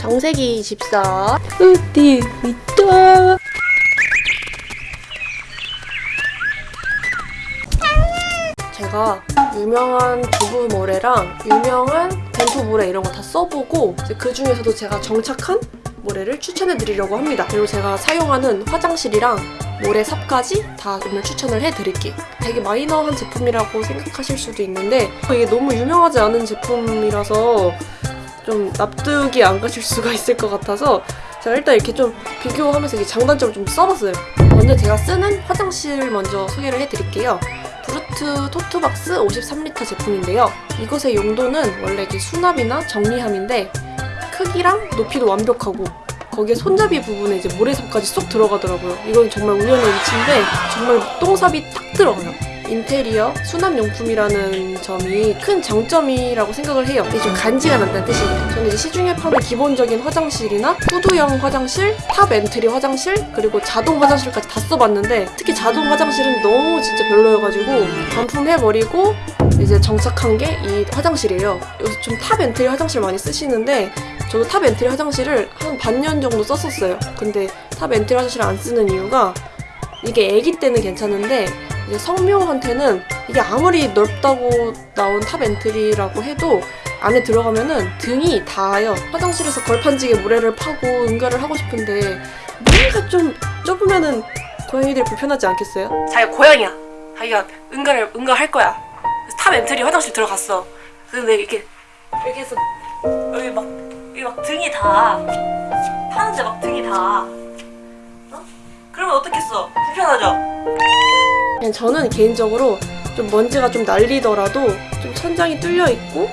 청세기 집사 어디 있다 제가 유명한 두부 모래랑 유명한 벤토 모래 이런 거 다 써보고 그 중에서도 제가 정착한 모래를 추천해 드리려고 합니다. 그리고 제가 사용하는 화장실이랑 모래 삽까지 다 오늘 추천을 해드릴게요. 되게 마이너한 제품이라고 생각하실 수도 있는데 이게 너무 유명하지 않은 제품이라서 좀 납득이 안 가실 수가 있을 것 같아서 제가 일단 이렇게 좀 비교하면서 이게 장단점을 좀 써봤어요. 먼저 제가 쓰는 화장실 먼저 소개를 해드릴게요. 브루트 토트박스 53리터 제품인데요. 이것의 용도는 원래 이게 수납이나 정리함인데 크기랑 높이도 완벽하고 거기에 손잡이 부분에 이제 모래삽까지 쏙 들어가더라고요. 이건 정말 우연의 일치인데 정말 똥삽이 딱 들어가요. 인테리어 수납용품이라는 점이 큰 장점이라고 생각을 해요. 이게 좀 간지가 난다는 뜻이에요. 저는 이제 시중에 파는 기본적인 화장실이나 후드형 화장실, top entry 화장실, 그리고 자동 화장실까지 다 써봤는데 특히 자동 화장실은 너무 진짜 별로여가지고 반품해버리고 이제 정착한 게 이 화장실이에요. 요새 좀 top entry 화장실 많이 쓰시는데 저도 top entry 화장실을 한 반년 정도 썼었어요. 근데 top entry 화장실을 안 쓰는 이유가 이게 애기 때는 괜찮은데 성묘한테는 이게 아무리 넓다고 나온 top entry라고 해도 안에 들어가면은 등이 닿아요. 화장실에서 걸판지게 모래를 파고 응가를 하고 싶은데 뭔가 좀 좁으면은 고양이들이 불편하지 않겠어요? 자기가 고양이야. 자기가 응가를 응가할 거야. top entry 화장실 들어갔어. 근데 이렇게 이렇게 해서 여기 막 여기 막 등이 닿아. 파는데 막 등이 닿아. 어? 그러면 어떻겠어? 불편하죠? 그냥 저는 개인적으로 좀 먼지가 좀 날리더라도 좀 천장이 뚫려 있고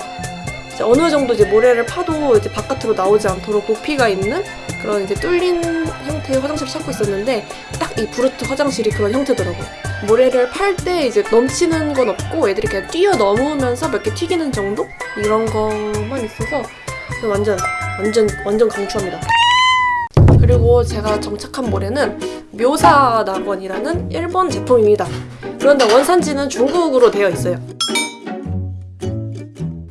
어느 정도 이제 모래를 파도 이제 바깥으로 나오지 않도록 높이가 있는 그런 이제 뚫린 형태의 화장실을 찾고 있었는데 딱 이 브루트 화장실이 그런 형태더라고요. 모래를 팔 때 이제 넘치는 건 없고 애들이 그냥 뛰어 넘으면서 몇 개 튀기는 정도 이런 것만 있어서 완전 완전 완전 강추합니다. 그리고 제가 정착한 모래는 묘사 낙원이라는 일본 제품입니다. 그런데 원산지는 중국으로 되어 있어요.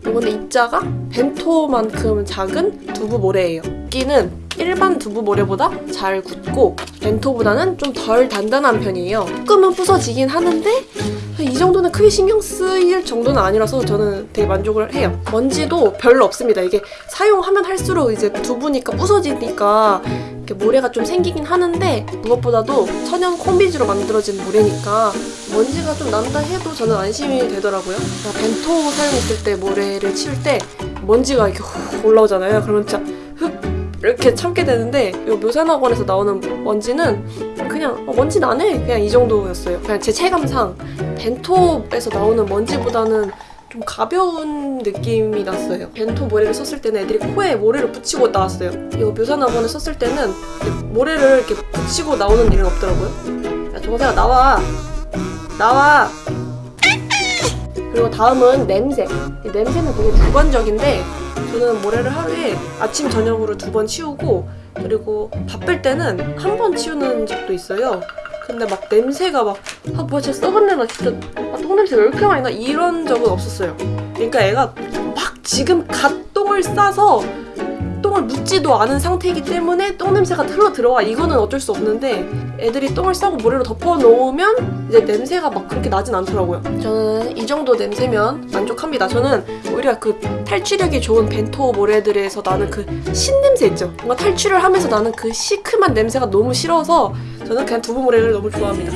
이번에 입자가 벤토만큼 작은 두부 모래예요. 여기는 일반 두부 모래보다 잘 굳고 벤토보다는 좀 덜 단단한 편이에요. 조금은 부서지긴 하는데 이 정도는 크게 신경 쓰일 정도는 아니라서 저는 되게 만족을 해요. 먼지도 별로 없습니다. 이게 사용하면 할수록 이제 두부니까 부서지니까 이렇게 모래가 좀 생기긴 하는데 무엇보다도 천연 콩비지로 만들어진 모래니까 먼지가 좀 난다 해도 저는 안심이 되더라고요. 제가 벤토 사용했을 때 모래를 치울 때 먼지가 이렇게 훅 올라오잖아요. 그러면 진짜 흡 이렇게 참게 되는데 이 묘산학원에서 나오는 먼지는 그냥 어, 먼지 나네 그냥 이 정도였어요. 그냥 제 체감상 벤토에서 나오는 먼지보다는 좀 가벼운 느낌이 났어요. 벤토 모래를 썼을 때는 애들이 코에 모래를 붙이고 나왔어요. 이거 묘산학원에 썼을 때는 모래를 이렇게 붙이고 나오는 일은 없더라고요. 야 정세야 나와 나와 그리고 다음은 냄새 이 냄새는 되게 주관적인데 저는 모래를 하루에 아침 저녁으로 두 번 치우고 그리고 바쁠 때는 한 번 치우는 적도 있어요. 근데 막 냄새가 막 아 뭐야 진짜 썩은 내나 진짜 아, 똥냄새 왜 이렇게 많이 나 이런 적은 없었어요. 그러니까 애가 막 지금 갓 똥을 싸서 똥을 묻지도 않은 상태이기 때문에 똥 냄새가 흘러 들어와 이거는 어쩔 수 없는데 애들이 똥을 싸고 모래로 덮어 놓으면 이제 냄새가 막 그렇게 나진 않더라고요. 저는 이 정도 냄새면 만족합니다. 저는 오히려 그 탈취력이 좋은 벤토 모래들에서 나는 그 신냄새 있죠. 뭔가 탈취를 하면서 나는 그 시큼한 냄새가 너무 싫어서 저는 그냥 두부 모래를 너무 좋아합니다.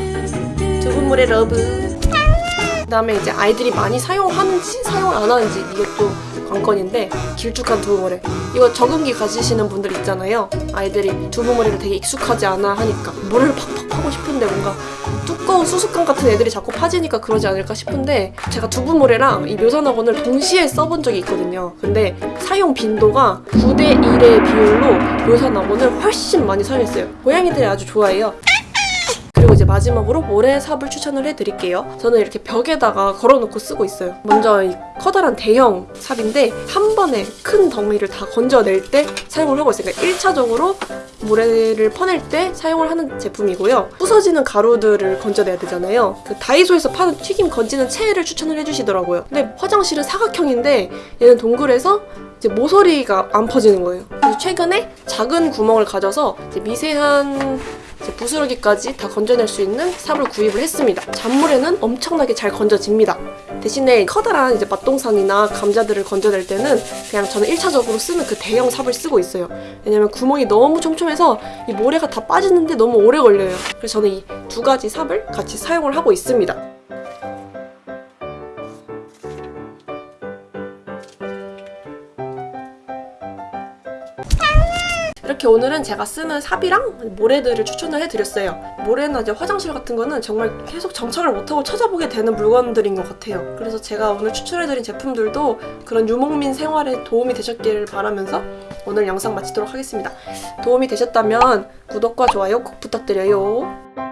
두부 모래 love. 그 다음에 이제 아이들이 많이 사용하는지 사용 안 하는지 이것도 관건인데 길쭉한 두부모래 이거 적응기 가지시는 분들 있잖아요. 아이들이 두부모래를 되게 익숙하지 않아 하니까 모래를 팍팍 파고 싶은데 뭔가 두꺼운 수수깡 같은 애들이 자꾸 파지니까 그러지 않을까 싶은데 제가 두부모래랑 이 묘산학원을 동시에 써본 적이 있거든요. 근데 사용 빈도가 9대 1의 비율로 묘산학원을 훨씬 많이 사용했어요. 고양이들이 아주 좋아해요 그리고 이제 마지막으로 모래삽을 추천을 해드릴게요. 저는 이렇게 벽에다가 걸어놓고 쓰고 있어요. 먼저 이 커다란 대형 삽인데 한 번에 큰 덩이를 다 건져낼 때 사용을 하고 있어요. 그러니까 1차적으로 모래를 퍼낼 때 사용을 하는 제품이고요. 부서지는 가루들을 건져내야 되잖아요. 그 다이소에서 파는 튀김 건지는 체를 추천을 해주시더라고요. 근데 화장실은 사각형인데 얘는 동글해서 이제 모서리가 안 퍼지는 거예요. 그래서 최근에 작은 구멍을 가져서 미세한 부스러기까지 다 건져낼 수 있는 삽을 구입을 했습니다. 잔물에는 엄청나게 잘 건져집니다. 대신에 커다란 이제 맛동산이나 감자들을 건져낼 때는 그냥 저는 1차적으로 쓰는 그 대형 삽을 쓰고 있어요. 왜냐면 구멍이 너무 촘촘해서 이 모래가 다 빠지는데 너무 오래 걸려요. 그래서 저는 이 두 가지 삽을 같이 사용을 하고 있습니다. 이렇게 오늘은 제가 쓰는 삽이랑 모래들을 추천을 해드렸어요. 모래나 이제 화장실 같은 거는 정말 계속 정착을 못하고 찾아보게 되는 물건들인 것 같아요. 그래서 제가 오늘 추천해드린 제품들도 그런 유목민 생활에 도움이 되셨기를 바라면서 오늘 영상 마치도록 하겠습니다. 도움이 되셨다면 구독과 좋아요 꼭 부탁드려요.